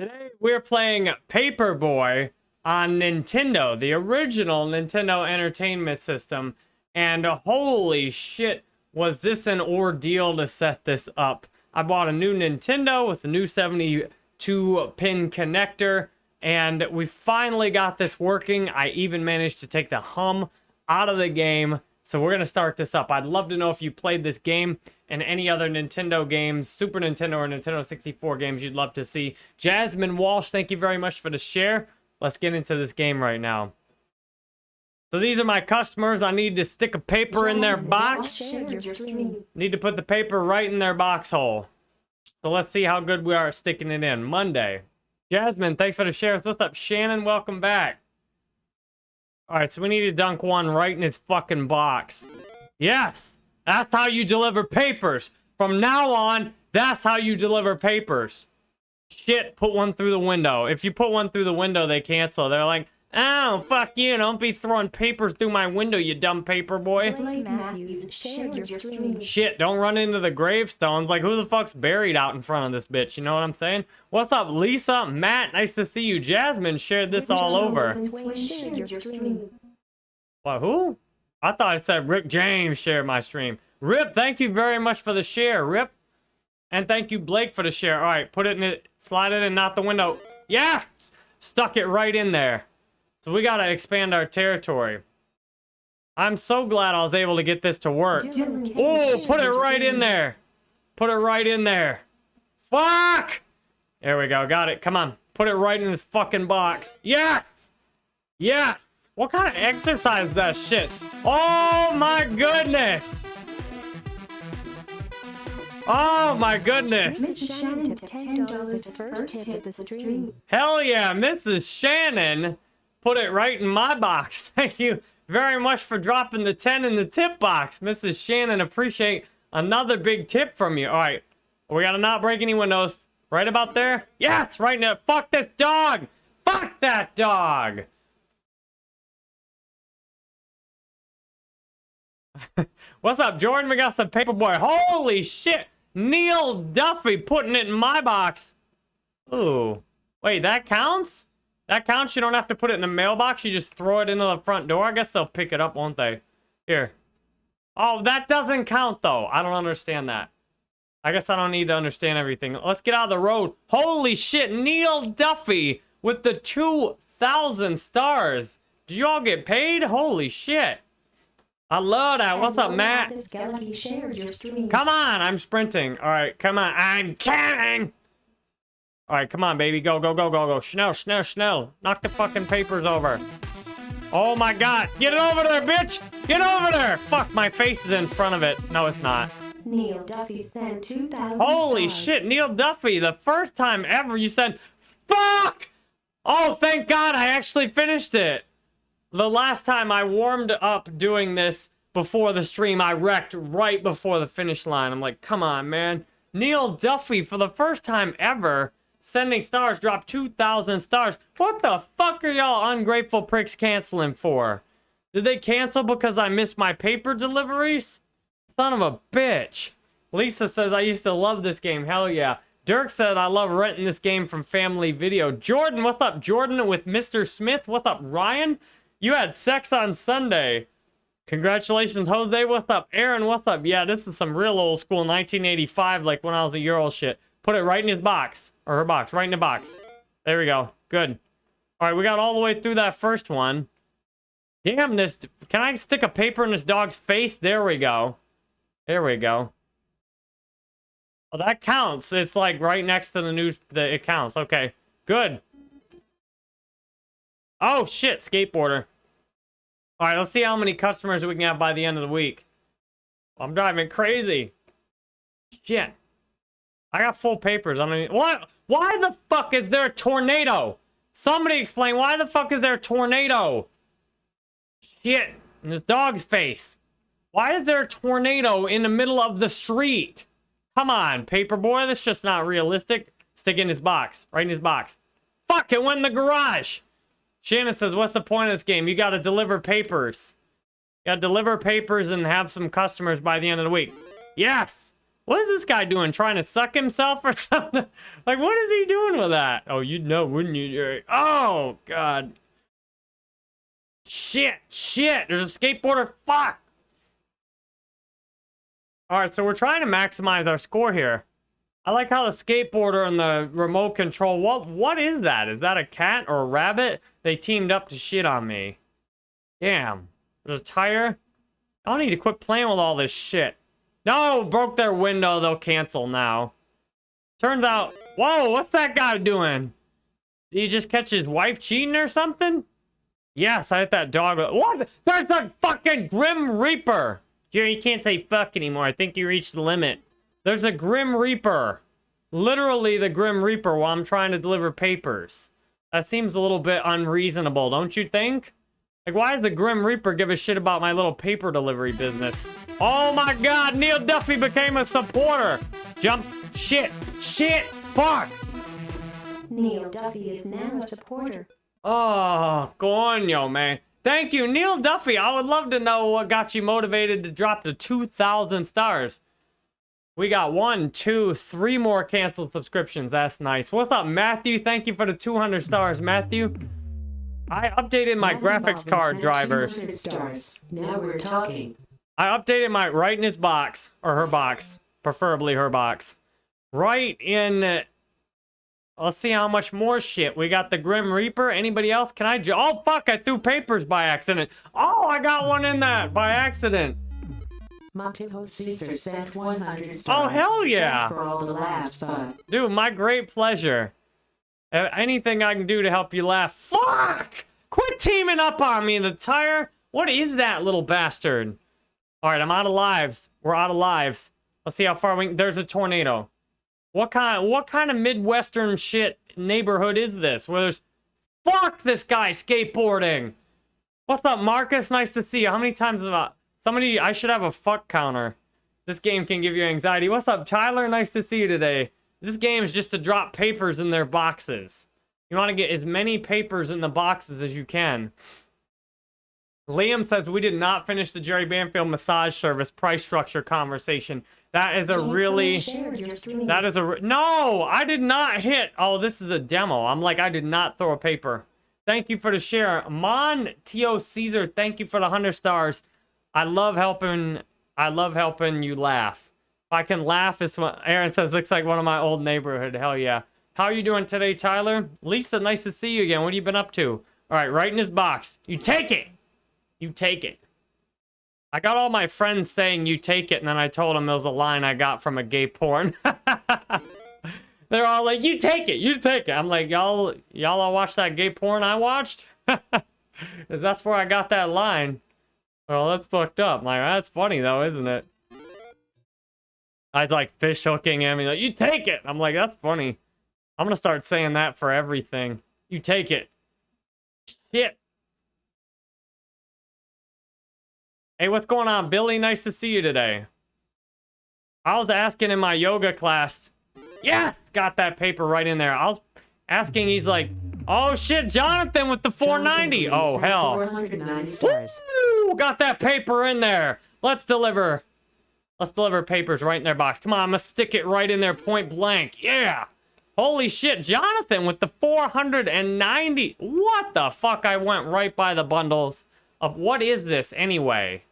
Today we're playing Paperboy on Nintendo, the original Nintendo Entertainment System. And holy shit, was this an ordeal to set this up. I bought a new Nintendo with a new 72 pin connector and we finally got this working. I even managed to take the hum out of the game. So we're going to start this up. I'd love to know if you played this game and any other Nintendo games, Super Nintendo or Nintendo 64 games you'd love to see. Jasmine Walsh, thank you very much for the share. Let's get into this game right now. So these are my customers. I need to stick a paper in their box. Need to put the paper right in their box hole. So let's see how good we are at sticking it in. Monday. Jasmine, thanks for the shares. What's up, Shannon? Welcome back. All right, so we need to dunk one right in his fucking box. Yes, that's how you deliver papers. From now on, that's how you deliver papers. Shit, put one through the window. If you put one through the window, they cancel. They're like, oh, fuck you. Don't be throwing papers through my window, you dumb paper boy. Blake Matthews shared your stream. Shit, don't run into the gravestones. Like, who the fuck's buried out in front of this bitch? You know what I'm saying? What's up, Lisa? Matt, nice to see you. Jasmine shared this all over. Swain shared your stream. What, who? I thought it said Rick James shared my stream. Rip, thank you very much for the share, Rip. And thank you, Blake, for the share. All right, put it in it, slide it in, not the window. Yes! Stuck it right in there. So we gotta expand our territory. I'm so glad I was able to get this to work. Oh, put it right in there. Put it right in there. Fuck! There we go, got it. Come on, put it right in this fucking box. Yes! Yes! What kind of exercise is that shit? Oh my goodness! Oh my goodness! Miss Shannon to ten dollars first hit of the stream. Hell yeah, Mrs. Shannon put it right in my box. Thank you very much for dropping the 10 in the tip box. Mrs. Shannon, appreciate another big tip from you. All right, we gotta not break any windows. Right about there? Yes, right now. Fuck this dog! Fuck that dog! What's up, Jordan? We got some paperboy. Holy shit! Neil Duffy putting it in my box. Ooh. Wait, that counts? That counts? You don't have to put it in the mailbox. You just throw it into the front door. I guess they'll pick it up, won't they? Here. Oh, that doesn't count, though. I don't understand that. I guess I don't need to understand everything. Let's get out of the road. Holy shit, Neil Duffy with the 2,000 stars. Did you all get paid? Holy shit. I love that. What's up, Matt? Shared your stream. Come on, I'm sprinting. All right, come on. I'm kidding. All right, come on, baby. Go, go, go, go, go. Schnell, schnell, schnell. Knock the fucking papers over. Oh my god. Get it over there, bitch. Get over there. Fuck, my face is in front of it. No, it's not. Neil Duffy sent two thousand. Holy shit, Neil Duffy. The first time ever you said, fuck. Oh, thank God I actually finished it. The last time I warmed up doing this before the stream, I wrecked right before the finish line. I'm like, come on, man. Neil Duffy, for the first time ever, sending stars, dropped 2,000 stars. What the fuck are y'all ungrateful pricks canceling for? Did they cancel because I missed my paper deliveries? Son of a bitch. Lisa says, I used to love this game. Hell yeah. Dirk said, I love renting this game from Family Video. Jordan, what's up? Jordan with Mr. Smith. What's up, Ryan? You had sex on Sunday. Congratulations, Jose. What's up? Aaron, what's up? Yeah, this is some real old school 1985, like when I was a year old shit. Put it right in his box. Or her box. Right in the box. There we go. Good. All right, we got all the way through that first one. Damn this. Can I stick a paper in this dog's face? There we go. There we go. Oh, that counts. It's like right next to the news. The, it counts. Okay. Good. Oh, shit. Skateboarder. All right, let's see how many customers we can have by the end of the week. I'm driving crazy. Shit. I got full papers. I mean, what? Why the fuck is there a tornado? Somebody explain why the fuck is there a tornado? Shit. In this dog's face. Why is there a tornado in the middle of the street? Come on, paperboy. That's just not realistic. Stick in his box. Right in his box. Fuck, it went in the garage. Shannon says, what's the point of this game? You got to deliver papers. You got to deliver papers and have some customers by the end of the week. Yes! What is this guy doing? Trying to suck himself or something? like, what is he doing with that? Oh, you'd know, wouldn't you? Jerry? Oh, God. Shit, shit. There's a skateboarder. Fuck. All right, so we're trying to maximize our score here. I like how the skateboarder and the remote control. What what is that? Is that a cat or a rabbit? They teamed up to shit on me. Damn. There's a tire. I don't need to quit playing with all this shit. No, broke their window. They'll cancel now. Turns out, whoa, what's that guy doing? Did he just catch his wife cheating or something? Yes, I hit that dog. What? There's a fucking Grim Reaper. Jerry, you can't say fuck anymore. I think you reached the limit. There's a Grim Reaper. Literally the Grim Reaper while I'm trying to deliver papers. That seems a little bit unreasonable, don't you think? Like, why does the Grim Reaper give a shit about my little paper delivery business? Oh my god, Neil Duffy became a supporter! Jump, shit, shit, fuck! Neil Duffy is now a supporter. Oh, coño, man. Thank you, Neil Duffy. I would love to know what got you motivated to drop to 2,000 stars. We got one, two, three more canceled subscriptions. That's nice. What's up, Matthew? Thank you for the 200 stars, Matthew. I updated my graphics card drivers. Stars. Now we're talking. I updated my right in his box, or her box, preferably her box. Right in. uh, Let's see how much more shit. We got the Grim Reaper. Anybody else? Can I? Oh fuck! I threw papers by accident. Oh, I got one in that by accident. Montivo Caesar sent 100 stars. Oh, hell yeah. For all the laughs, bud. Dude, my great pleasure. Uh, anything I can do to help you laugh. Fuck! Quit teaming up on me, the tire. What is that little bastard? All right, I'm out of lives. We're out of lives. Let's see how far we. There's a tornado. What kind? What kind of midwestern shit neighborhood is this? Where there's fuck this guy skateboarding. What's up, Marcus? Nice to see you. How many times have I? Somebody, I should have a fuck counter. This game can give you anxiety. What's up, Tyler? Nice to see you today. This game is just to drop papers in their boxes. You want to get as many papers in the boxes as you can. Liam says we did not finish the Jerry Banfield massage service price structure conversation. That is a Jake really shared your stream. that is a no. I did not hit. Oh, this is a demo. I'm like I did not throw a paper. Thank you for the share, Mon To Caesar. Thank you for the hundred stars. I love helping. I love helping you laugh. I can laugh, what Aaron says. Looks like one of my old neighborhood. Hell yeah. How are you doing today, Tyler? Lisa, nice to see you again. What have you been up to? All right, right in his box. You take it. You take it. I got all my friends saying you take it, and then I told them it was a line I got from a gay porn. They're all like, you take it, you take it. I'm like, y'all, y'all all watch that gay porn I watched? Cause that's where I got that line. Well, that's fucked up. I'm like, that's funny though, isn't it? I was like fish hooking him. He's like, you take it. I'm like, that's funny. I'm gonna start saying that for everything. You take it. Shit. Hey, what's going on, Billy? Nice to see you today. I was asking in my yoga class. Yes, got that paper right in there. I was asking. He's like, "Oh shit, Jonathan with the 490." Jonathan Oh hell. 490 stars. Woo! Got that paper in there. Let's deliver. Let's deliver papers right in their box. Come on, I'm gonna stick it right in there, point blank. Yeah. Holy shit, Jonathan with the 490. What the fuck? I went right by the bundles. Of what is this anyway?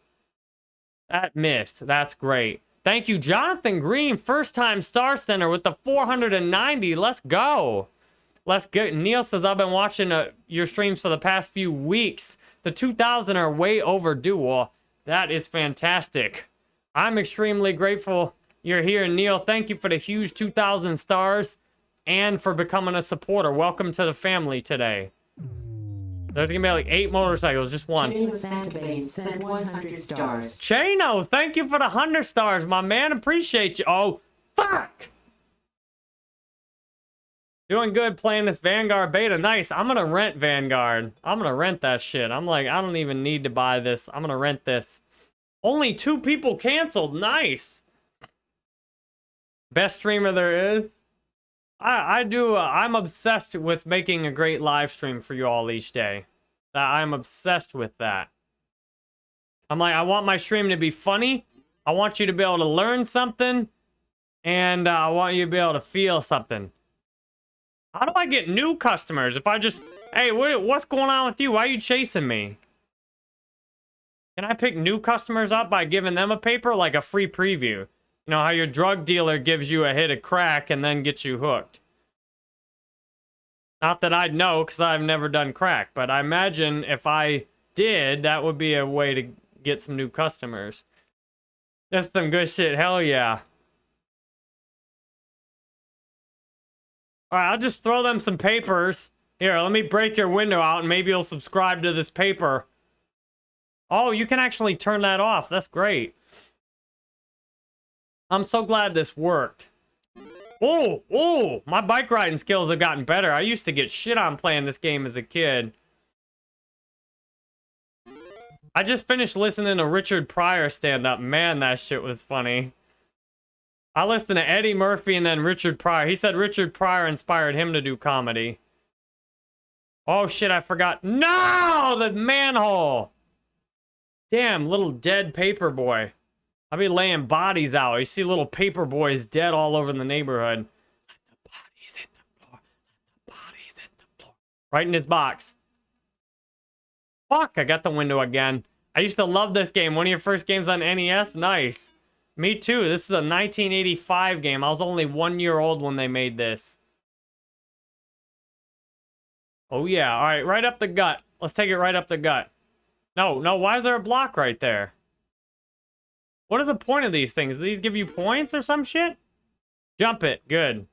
That missed. That's great. Thank you, Jonathan Green, first time Star Center with the 490. Let's go. Let's go. Neil says, I've been watching uh, your streams for the past few weeks. The 2000 are way overdue. Well, that is fantastic. I'm extremely grateful you're here, Neil. Thank you for the huge 2,000 stars and for becoming a supporter. Welcome to the family today. There's gonna be like eight motorcycles, just one. Santabane sent 100 stars. Chano, thank you for the 100 stars, my man. Appreciate you. Oh, fuck! Doing good playing this Vanguard beta. Nice. I'm gonna rent Vanguard. I'm gonna rent that shit. I'm like, I don't even need to buy this. I'm gonna rent this. Only two people canceled. Nice. Best streamer there is. I, I do. Uh, I'm obsessed with making a great live stream for you all each day. I'm obsessed with that. I'm like, I want my stream to be funny. I want you to be able to learn something. And uh, I want you to be able to feel something. How do I get new customers if I just... Hey, what, what's going on with you? Why are you chasing me? Can I pick new customers up by giving them a paper like a free preview? You know how your drug dealer gives you a hit of crack and then gets you hooked. Not that I'd know because I've never done crack, but I imagine if I did, that would be a way to get some new customers. That's some good shit. Hell yeah. All right, I'll just throw them some papers. Here, let me break your window out and maybe you'll subscribe to this paper. Oh, you can actually turn that off. That's great. I'm so glad this worked. Oh, oh, my bike riding skills have gotten better. I used to get shit on playing this game as a kid. I just finished listening to Richard Pryor stand up. Man, that shit was funny. I listened to Eddie Murphy and then Richard Pryor. He said Richard Pryor inspired him to do comedy. Oh shit, I forgot. No! The manhole! Damn, little dead paper boy. I'll be laying bodies out. You see little paper boys dead all over the neighborhood. Let the bodies hit the floor. Let the bodies hit the floor. Right in his box. Fuck, I got the window again. I used to love this game. One of your first games on NES? Nice. Me too. This is a 1985 game. I was only one year old when they made this. Oh yeah, all right, right up the gut. Let's take it right up the gut. No, no, why is there a block right there? What is the point of these things? Do these give you points or some shit? Jump it. Good.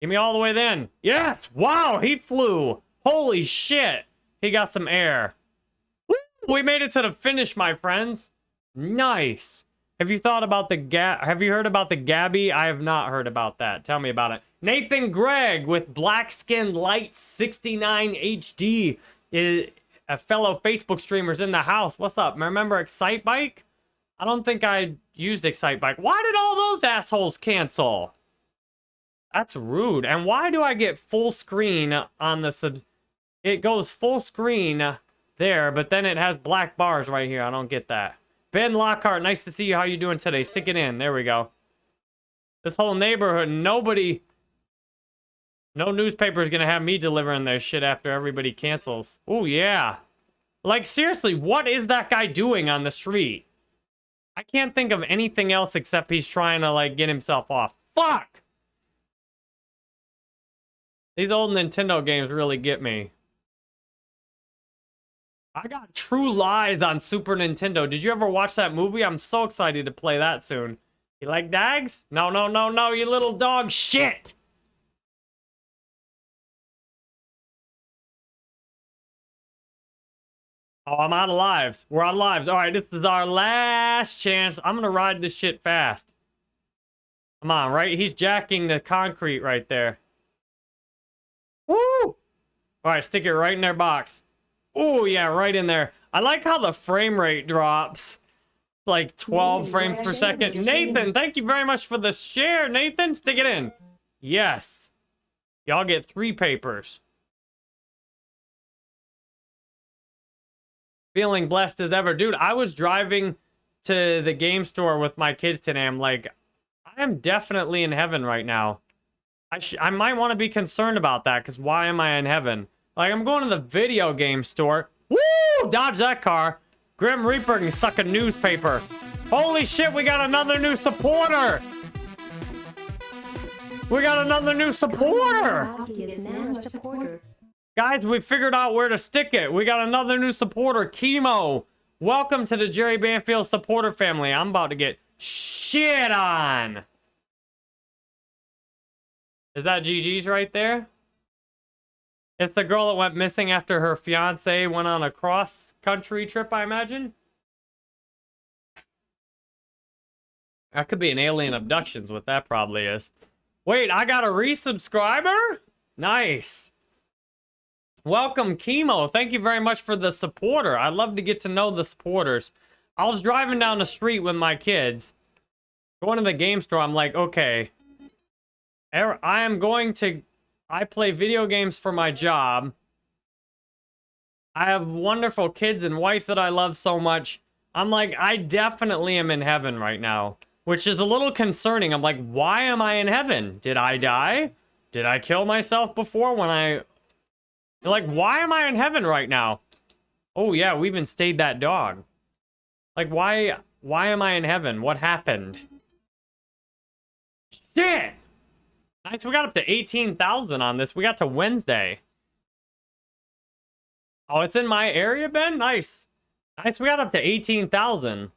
Give me all the way then. Yes! Wow, he flew! Holy shit! He got some air. We made it to the finish, my friends. Nice. Have you thought about the gab? Have you heard about the Gabby? I have not heard about that. Tell me about it. Nathan Gregg with Black Skin Light 69 HD. Fellow Facebook streamers in the house. What's up? Remember Excitebike? I don't think I used Excitebike. Why did all those assholes cancel? That's rude. And why do I get full screen on the sub... It goes full screen there, but then it has black bars right here. I don't get that. Ben Lockhart, nice to see you. How you doing today? Stick it in. There we go. This whole neighborhood, nobody... No newspaper is going to have me delivering their shit after everybody cancels. Oh, yeah. Like, seriously, what is that guy doing on the street? I can't think of anything else except he's trying to, like, get himself off. Fuck! These old Nintendo games really get me. I got True Lies on Super Nintendo. Did you ever watch that movie? I'm so excited to play that soon. You like dags? No, no, no, no, you little dog shit! Oh, I'm out of lives. We're out of lives. All right, this is our last chance. I'm going to ride this shit fast. Come on, right? He's jacking the concrete right there. Woo! All right, stick it right in their box. Oh, yeah, right in there. I like how the frame rate drops. Like 12 frames per second. Nathan, thank you very much for the share. Nathan, stick it in. Yes. Y'all get three papers. Feeling blessed as ever. Dude, I was driving to the game store with my kids today. I'm like, I am definitely in heaven right now. I, I might want to be concerned about that because why am I in heaven? Like, I'm going to the video game store. Woo! Dodge that car. Grim Reaper can suck a newspaper. Holy shit, we got another new supporter! We got another new supporter! Guys, we figured out where to stick it. We got another new supporter, Chemo. Welcome to the Jerry Banfield supporter family. I'm about to get shit on. Is that GG's right there? It's the girl that went missing after her fiance went on a cross-country trip, I imagine. That could be an alien abductions, what that probably is. Wait, I got a resubscriber? Nice. Welcome, Chemo. Thank you very much for the supporter. I love to get to know the supporters. I was driving down the street with my kids. Going to the game store, I'm like, okay. er, I am going to... I play video games for my job. I have wonderful kids and wife that I love so much. I'm like, I definitely am in heaven right now. which is a little concerning. I'm like, why am I in heaven? Did I die? Did I kill myself before when I... Like, why am I in heaven right now? Oh, yeah, we even stayed that dog. Like, why... Why am I in heaven? What happened? Shit! Nice, we got up to 18,000 on this. We got to Wednesday. Oh, it's in my area, Ben? Nice. Nice, we got up to 18,000.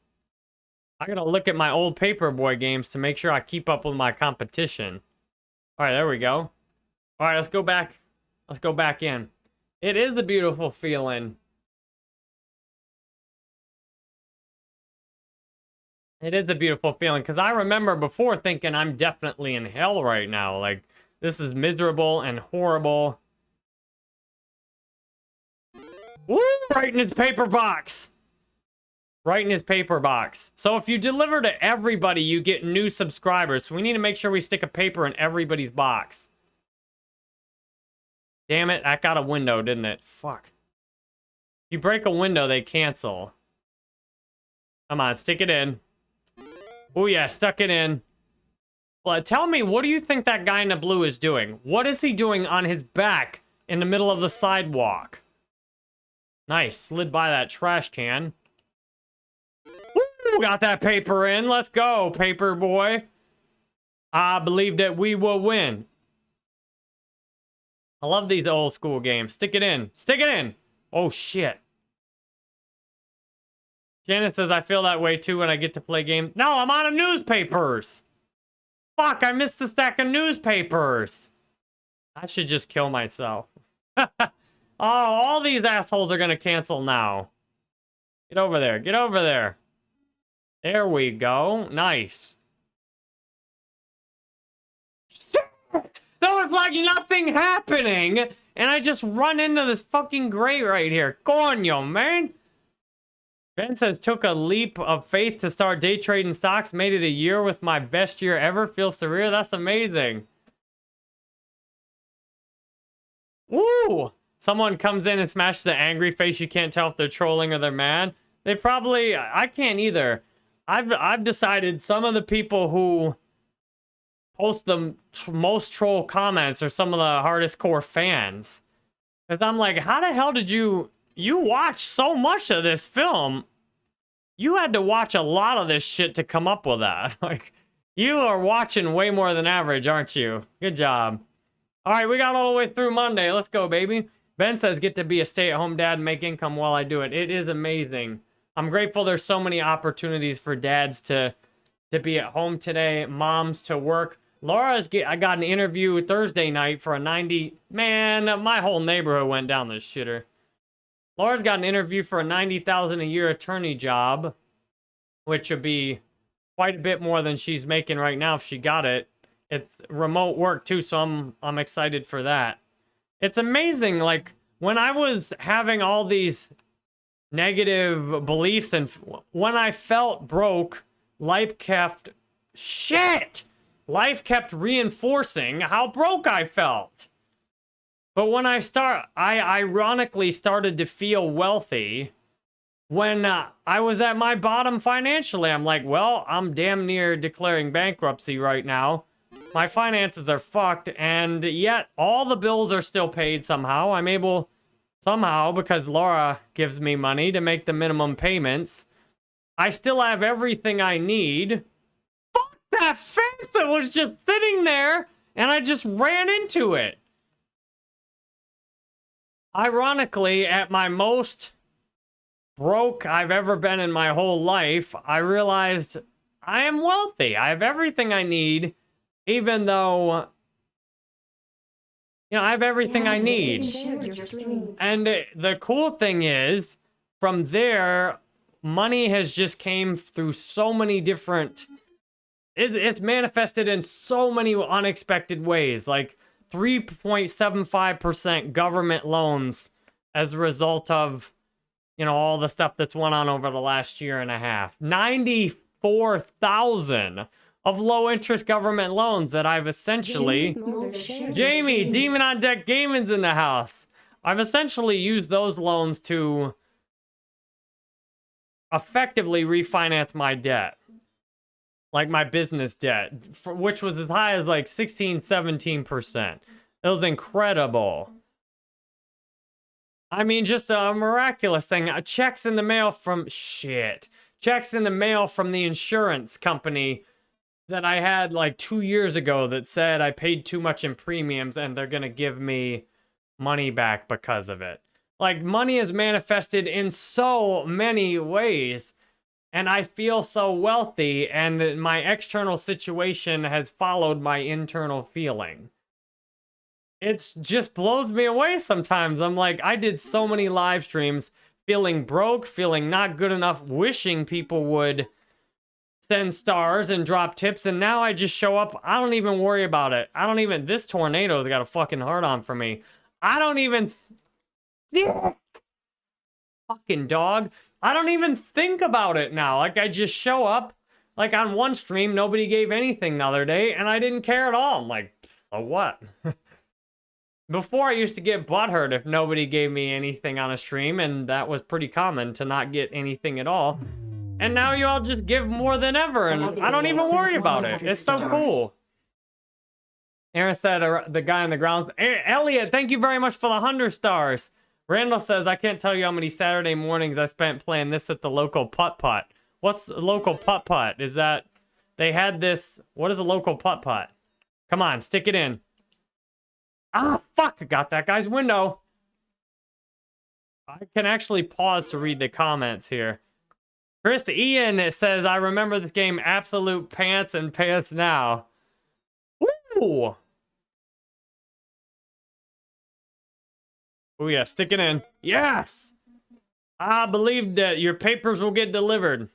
I gotta look at my old Paperboy games to make sure I keep up with my competition. All right, there we go. All right, let's go back. Let's go back in. It is a beautiful feeling. It is a beautiful feeling because I remember before thinking I'm definitely in hell right now. Like, this is miserable and horrible. Woo! Right in his paper box. Right in his paper box. So if you deliver to everybody, you get new subscribers. So we need to make sure we stick a paper in everybody's box. Damn it, that got a window, didn't it? Fuck. If you break a window, they cancel. Come on, stick it in. Oh yeah, stuck it in. Well, tell me, what do you think that guy in the blue is doing? What is he doing on his back in the middle of the sidewalk? Nice, slid by that trash can. Woo, got that paper in. Let's go, paper boy. I believe that we will win. I love these old school games. Stick it in. Stick it in. Oh, shit. Janice says, I feel that way too when I get to play games. No, I'm out of newspapers. Fuck, I missed the stack of newspapers. I should just kill myself. oh, all these assholes are going to cancel now. Get over there. Get over there. There we go. Nice. There was like nothing happening. And I just run into this fucking grate right here. Coño, man. Ben says, took a leap of faith to start day trading stocks. Made it a year with my best year ever. Feels surreal. That's amazing. Woo! Someone comes in and smashes the angry face. You can't tell if they're trolling or they're mad. They probably... I can't either. I've, I've decided some of the people who post the most troll comments are some of the hardest core fans. Because I'm like, how the hell did you you watched so much of this film. You had to watch a lot of this shit to come up with that. Like, you are watching way more than average, aren't you? Good job. All right, we got all the way through Monday. Let's go, baby. Ben says, get to be a stay-at-home dad and make income while I do it. It is amazing. I'm grateful there's so many opportunities for dads to to be at home today, moms to work. Laura's get I got an interview Thursday night for a 90 man, my whole neighborhood went down the shitter. Laura's got an interview for a 90000 a year attorney job, which would be quite a bit more than she's making right now if she got it. It's remote work too, so I'm I'm excited for that. It's amazing, like, when I was having all these negative beliefs and when I felt broke, life kept... Shit! Life kept reinforcing how broke I felt. But when I start, I ironically started to feel wealthy when uh, I was at my bottom financially. I'm like, well, I'm damn near declaring bankruptcy right now. My finances are fucked, and yet all the bills are still paid somehow. I'm able, somehow, because Laura gives me money to make the minimum payments. I still have everything I need. That fence that was just sitting there, and I just ran into it. Ironically, at my most broke I've ever been in my whole life, I realized I am wealthy. I have everything I need, even though, you know, I have everything I need. And the cool thing is, from there, money has just came through so many different, it's manifested in so many unexpected ways. Like, 3.75% government loans as a result of, you know, all the stuff that's went on over the last year and a half. 94,000 of low interest government loans that I've essentially... Jamie, Demon on Deck Gaming's in the house. I've essentially used those loans to effectively refinance my debt. Like my business debt, for, which was as high as like 16, 17%. It was incredible. I mean, just a miraculous thing. Uh, Checks in the mail from shit. Checks in the mail from the insurance company that I had like two years ago that said I paid too much in premiums and they're gonna give me money back because of it. Like money is manifested in so many ways and I feel so wealthy and my external situation has followed my internal feeling. It's just blows me away sometimes. I'm like, I did so many live streams feeling broke, feeling not good enough, wishing people would send stars and drop tips, and now I just show up. I don't even worry about it. I don't even. This tornado's got a fucking heart on for me. I don't even. Fucking dog. I don't even think about it now. Like, I just show up. Like, on one stream, nobody gave anything the other day, and I didn't care at all. I'm like, so what? Before, I used to get butthurt if nobody gave me anything on a stream, and that was pretty common to not get anything at all. And now you all just give more than ever, and I don't even worry about it. It's so cool. Aaron said uh, the guy on the grounds. Elliot, thank you very much for the 100 stars. Randall says, I can't tell you how many Saturday mornings I spent playing this at the local putt-putt. What's local putt-putt? Is that... They had this... What is a local putt-putt? Come on, stick it in. Ah, fuck! I got that guy's window. I can actually pause to read the comments here. Chris Ian says, I remember this game absolute pants and pants now. Ooh. Oh yeah, stick it in. Yes! I believe that your papers will get delivered.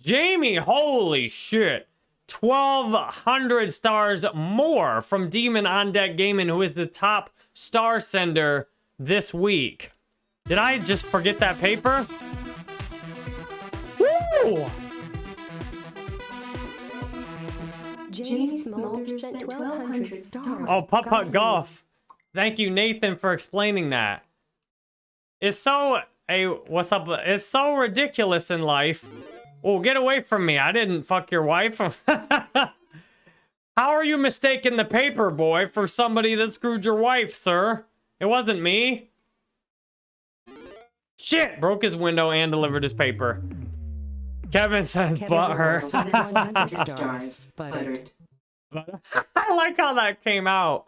Jamie, holy shit. 1,200 stars more from Demon on Deck Gaming, who is the top star sender this week. Did I just forget that paper? Woo! Jamie Smolder sent 1,200 stars. Oh, Putt Putt Golf. Thank you, Nathan, for explaining that. It's so... Hey, what's up? It's so ridiculous in life. Oh, get away from me. I didn't fuck your wife. How are you mistaking the paper boy for somebody that screwed your wife, sir? It wasn't me. Shit! Broke his window and delivered his paper. Kevin says, Kevin but her. Stars. Buttered. I like how that came out.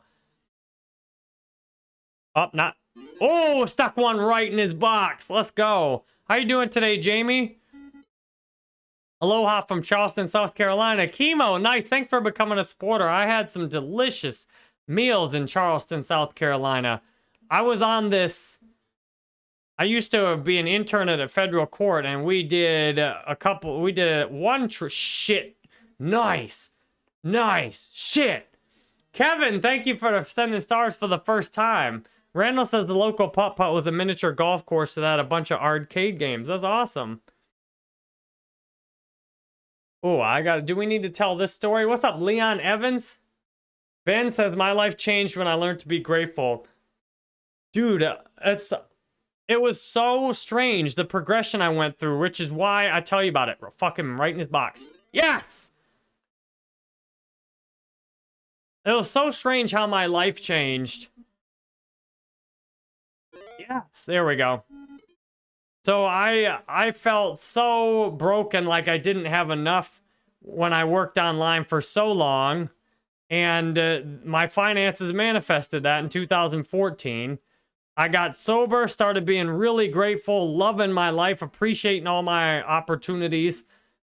Up, not. Oh, stuck one right in his box. Let's go. How you doing today, Jamie? Aloha from Charleston, South Carolina. Chemo, nice. Thanks for becoming a supporter. I had some delicious meals in Charleston, South Carolina. I was on this. I used to be an intern at a federal court, and we did a couple. We did one shit. Nice, nice shit. Kevin, thank you for sending stars for the first time. Randall says the local putt putt was a miniature golf course that had a bunch of arcade games. That's awesome. Oh, I got. Do we need to tell this story? What's up, Leon Evans? Ben says my life changed when I learned to be grateful. Dude, it's it was so strange the progression I went through, which is why I tell you about it. Fucking right in his box. Yes. It was so strange how my life changed. Yes, there we go. So I I felt so broken like I didn't have enough when I worked online for so long and uh, my finances manifested that in 2014. I got sober, started being really grateful, loving my life, appreciating all my opportunities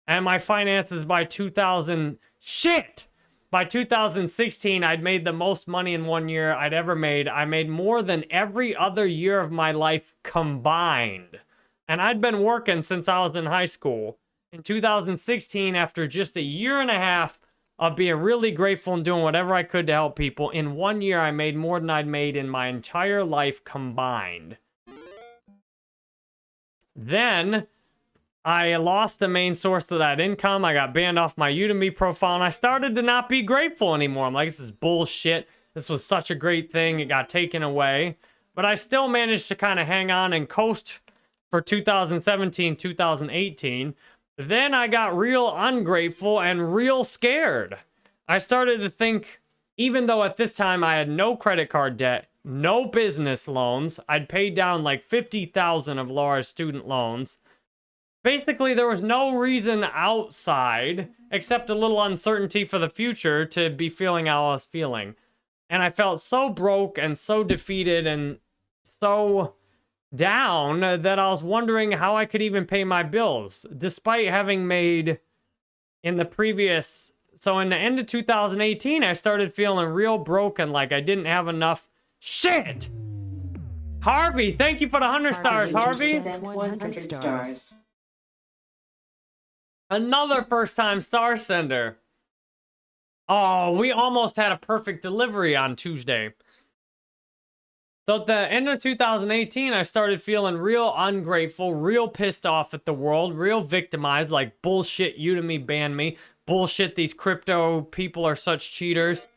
and my finances by 2000 shit. By 2016, I'd made the most money in one year I'd ever made. I made more than every other year of my life combined. And I'd been working since I was in high school. In 2016, after just a year and a half of being really grateful and doing whatever I could to help people, in one year I made more than I'd made in my entire life combined. Then I lost the main source of that income. I got banned off my Udemy profile and I started to not be grateful anymore. I'm like, this is bullshit. This was such a great thing. It got taken away. But I still managed to kind of hang on and coast for 2017, 2018. then I got real ungrateful and real scared. I started to think, even though at this time I had no credit card debt, no business loans, I'd paid down like 50,000 of Laura's student loans. Basically, there was no reason outside except a little uncertainty for the future to be feeling how I was feeling. And I felt so broke and so defeated and so down that I was wondering how I could even pay my bills, despite having made in the previous. So, in the end of 2018, I started feeling real broken, like I didn't have enough shit. Harvey, thank you for the 100 stars, Harvey. Sent 100 stars. Another first time star sender. Oh, we almost had a perfect delivery on Tuesday. So at the end of 2018, I started feeling real ungrateful, real pissed off at the world, real victimized, like bullshit, Udemy banned me. Bullshit, these crypto people are such cheaters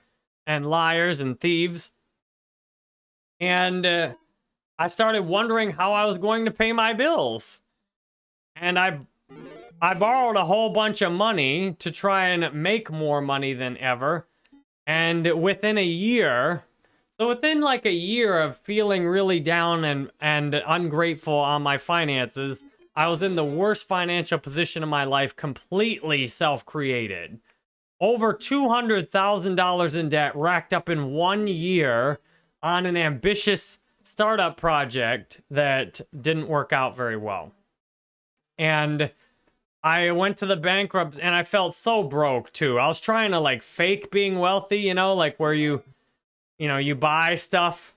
and liars and thieves. And uh, I started wondering how I was going to pay my bills. And I I borrowed a whole bunch of money to try and make more money than ever. And within a year, so within like a year of feeling really down and, and ungrateful on my finances, I was in the worst financial position of my life, completely self-created. Over $200,000 in debt racked up in one year on an ambitious startup project that didn't work out very well. And I went to the bankrupt and I felt so broke too. I was trying to like fake being wealthy, you know, like where you you know, you buy stuff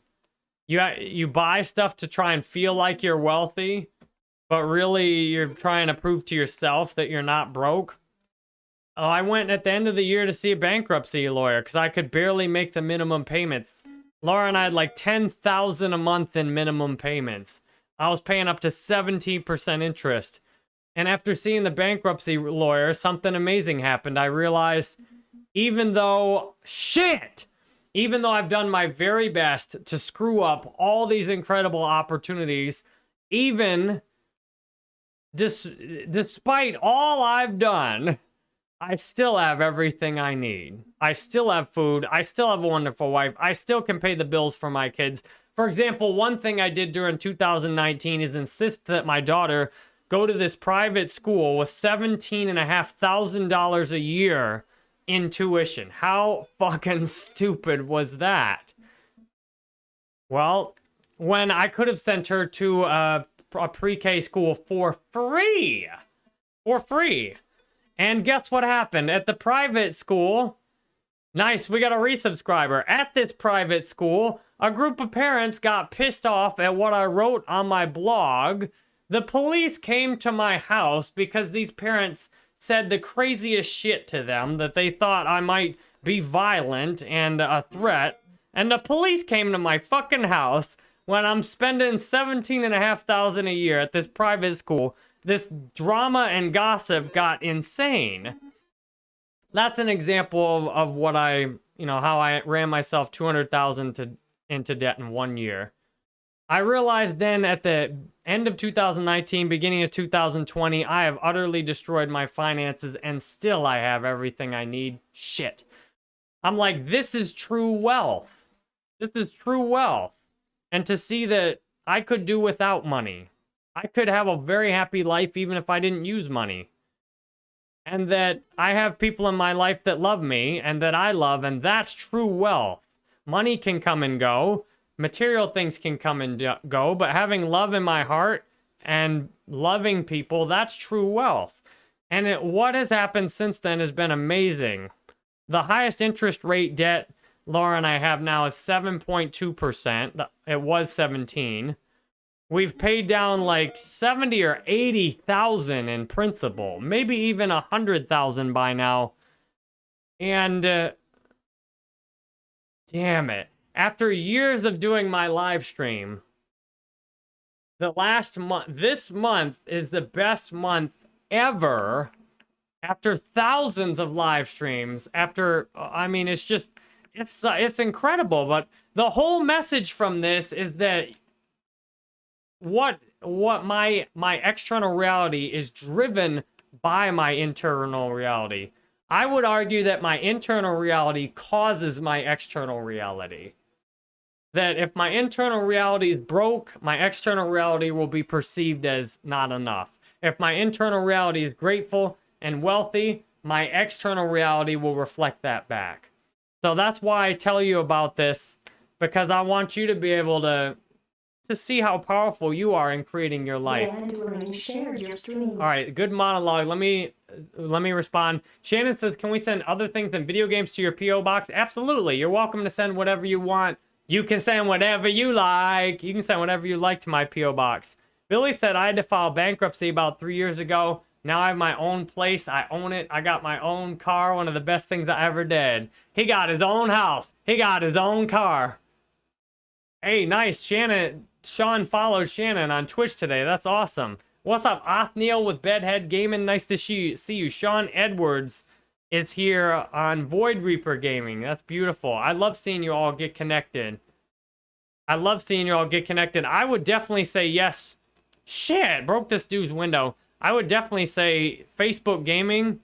you uh, you buy stuff to try and feel like you're wealthy, but really you're trying to prove to yourself that you're not broke. Oh, I went at the end of the year to see a bankruptcy lawyer cuz I could barely make the minimum payments. Laura and I had like 10,000 a month in minimum payments. I was paying up to 17% interest. And after seeing the bankruptcy lawyer, something amazing happened. I realized even though, shit, even though I've done my very best to screw up all these incredible opportunities, even dis- despite all I've done, I still have everything I need. I still have food. I still have a wonderful wife. I still can pay the bills for my kids. For example, one thing I did during 2019 is insist that my daughter go to this private school with $17,500 a year in tuition. How fucking stupid was that? Well, when I could have sent her to a, a pre-K school for free. For free. And guess what happened? At the private school, nice, we got a resubscriber. At this private school, a group of parents got pissed off at what I wrote on my blog the police came to my house because these parents said the craziest shit to them that they thought I might be violent and a threat. And the police came to my fucking house when I'm spending seventeen and a half thousand a year at this private school. This drama and gossip got insane. That's an example of, of what I, you know, how I ran myself 200,000 to into debt in one year. I realized then at the end of 2019, beginning of 2020, I have utterly destroyed my finances and still I have everything I need. Shit. I'm like, this is true wealth. This is true wealth. And to see that I could do without money. I could have a very happy life even if I didn't use money. And that I have people in my life that love me and that I love, and that's true wealth. Money can come and go, material things can come and go, but having love in my heart and loving people, that's true wealth. And it, what has happened since then has been amazing. The highest interest rate debt Laura and I have now is 7.2%. It was 17. We've paid down like 70 or 80,000 in principal, maybe even 100,000 by now. And uh, damn it after years of doing my live stream, the last month, this month is the best month ever. After thousands of live streams, after, I mean, it's just, it's, uh, it's incredible. But the whole message from this is that what, what my, my external reality is driven by my internal reality. I would argue that my internal reality causes my external reality. That if my internal reality is broke, my external reality will be perceived as not enough. If my internal reality is grateful and wealthy, my external reality will reflect that back. So that's why I tell you about this because I want you to be able to to see how powerful you are in creating your life. Your. All right, good monologue. Let me let me respond. Shannon says, "Can we send other things than video games to your PO box?" Absolutely. You're welcome to send whatever you want. You can send whatever you like. You can send whatever you like to my PO box. Billy said I had to file bankruptcy about three years ago. Now I have my own place. I own it. I got my own car. One of the best things I ever did. He got his own house. He got his own car. Hey, nice. Shannon, Sean followed Shannon on Twitch today. That's awesome. What's up, Othniel with Bedhead Gaming? Nice to see see you. Sean Edwards is here on Void Reaper Gaming. That's beautiful. I love seeing you all get connected. I love seeing you all get connected. I would definitely say yes. Shit, broke this dude's window. I would definitely say Facebook Gaming.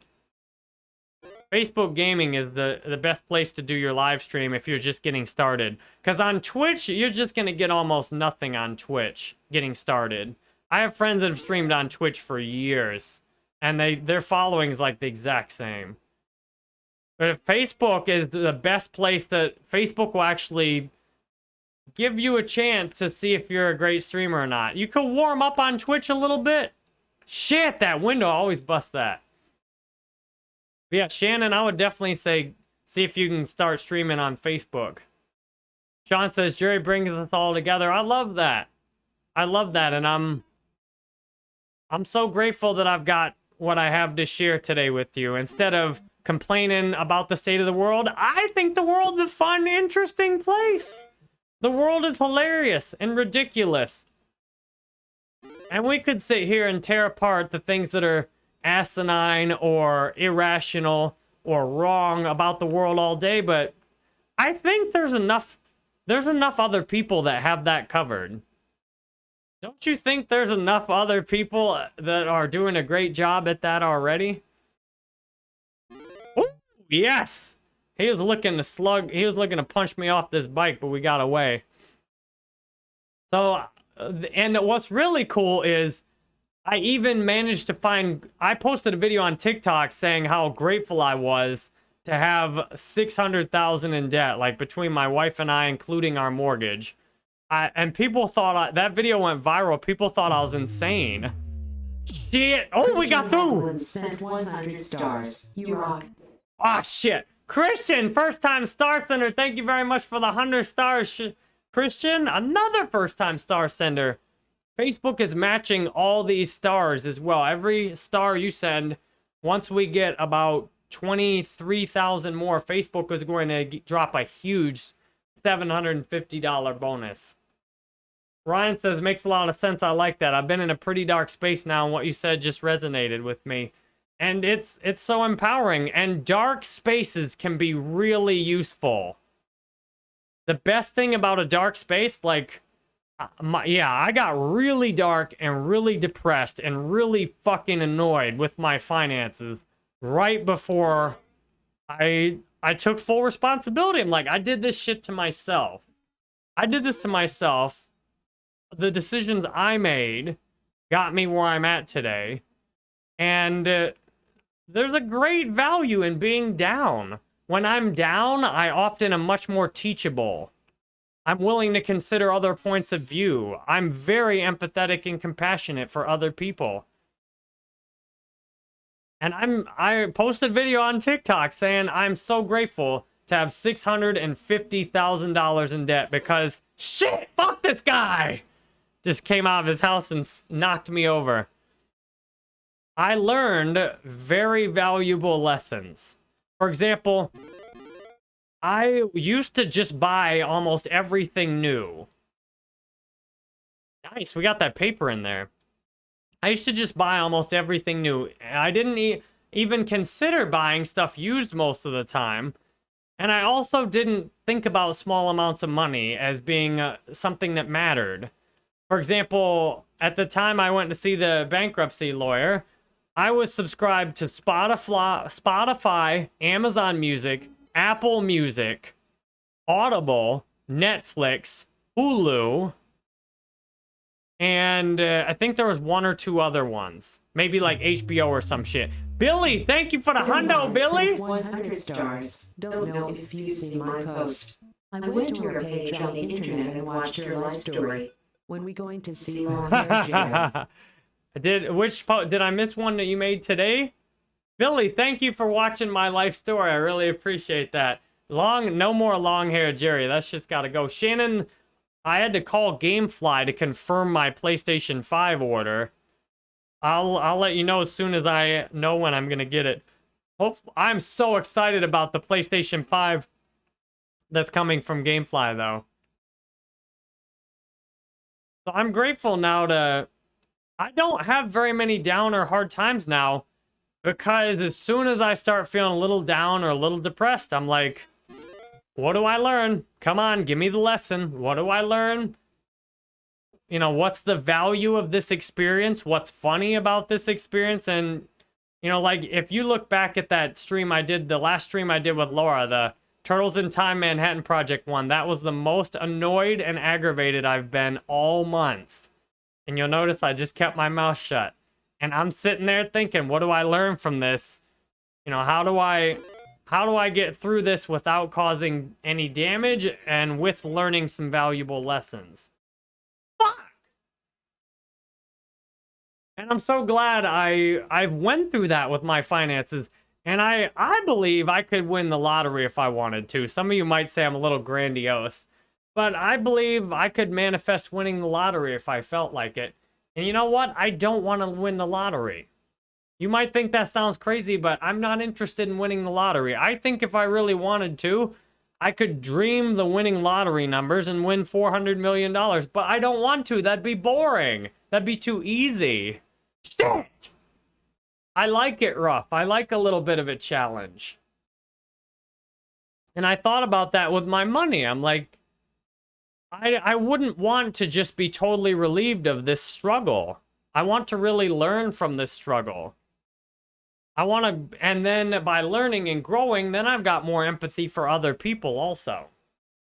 Facebook Gaming is the, the best place to do your live stream if you're just getting started. Because on Twitch, you're just going to get almost nothing on Twitch getting started. I have friends that have streamed on Twitch for years, and they their following is like the exact same. But if Facebook is the best place that Facebook will actually give you a chance to see if you're a great streamer or not. You could warm up on Twitch a little bit. Shit, that window always busts that. But yeah, Shannon, I would definitely say see if you can start streaming on Facebook. Sean says Jerry brings us all together. I love that. I love that, and I'm I'm so grateful that I've got what I have to share today with you. Instead of complaining about the state of the world, I think the world's a fun, interesting place. The world is hilarious and ridiculous. And we could sit here and tear apart the things that are asinine or irrational or wrong about the world all day, but I think there's enough there's enough other people that have that covered. Don't you think there's enough other people that are doing a great job at that already? Yes! He was looking to slug, he was looking to punch me off this bike, but we got away. So, uh, and what's really cool is I even managed to find, I posted a video on TikTok saying how grateful I was to have 600,000 in debt, like between my wife and I, including our mortgage. I, and people thought I, that video went viral. People thought I was insane. Shit. Oh, we got through. Sent 100 stars. You rock. Ah, shit. Christian, first time star sender. Thank you very much for the 100 stars. Christian, another first time star sender. Facebook is matching all these stars as well. Every star you send, once we get about 23,000 more, Facebook is going to drop a huge $750 bonus. Ryan says, it makes a lot of sense. I like that. I've been in a pretty dark space now, and what you said just resonated with me. And it's it's so empowering. And dark spaces can be really useful. The best thing about a dark space, like, uh, my, yeah, I got really dark and really depressed and really fucking annoyed with my finances right before I I took full responsibility. I'm like, I did this shit to myself. I did this to myself. The decisions I made got me where I'm at today. And uh, there's a great value in being down. When I'm down, I often am much more teachable. I'm willing to consider other points of view. I'm very empathetic and compassionate for other people. And I'm I posted a video on TikTok saying I'm so grateful to have $650,000 in debt because shit, fuck this guy. Just came out of his house and knocked me over. I learned very valuable lessons. For example, I used to just buy almost everything new. Nice, we got that paper in there. I used to just buy almost everything new. I didn't e even consider buying stuff used most of the time. And I also didn't think about small amounts of money as being uh, something that mattered. For example, at the time I went to see the bankruptcy lawyer, I was subscribed to Spotify, Spotify, Amazon Music, Apple Music, Audible, Netflix, Hulu, and uh, I think there was one or two other ones. Maybe like HBO or some shit. Billy, thank you for the hundo, Billy. 100 stars. Don't know if you see my post. I went to your page on the internet and watched your life story. When we going to see long hair Jared? did which did I miss one that you made today? Billy, thank you for watching my life story. I really appreciate that. Long, no more long hair, Jerry. That shit's got to go. Shannon, I had to call GameFly to confirm my PlayStation 5 order. I'll I'll let you know as soon as I know when I'm gonna get it. Hope I'm so excited about the PlayStation 5 that's coming from GameFly though. So I'm grateful now to I don't have very many down or hard times now because as soon as I start feeling a little down or a little depressed, I'm like, what do I learn? Come on, give me the lesson. What do I learn? You know, what's the value of this experience? What's funny about this experience? And, you know, like if you look back at that stream I did, the last stream I did with Laura, the Turtles in Time Manhattan Project one, that was the most annoyed and aggravated I've been all month. And you'll notice I just kept my mouth shut. And I'm sitting there thinking, what do I learn from this? You know, how do I how do I get through this without causing any damage and with learning some valuable lessons? Fuck. And I'm so glad I I've went through that with my finances. And I I believe I could win the lottery if I wanted to. Some of you might say I'm a little grandiose. But I believe I could manifest winning the lottery if I felt like it. And you know what? I don't want to win the lottery. You might think that sounds crazy, but I'm not interested in winning the lottery. I think if I really wanted to, I could dream the winning lottery numbers and win $400 million. But I don't want to. That'd be boring. That'd be too easy. Shit! I like it rough. I like a little bit of a challenge. And I thought about that with my money. I'm like, I, I wouldn't want to just be totally relieved of this struggle. I want to really learn from this struggle. I want to, and then by learning and growing, then I've got more empathy for other people also.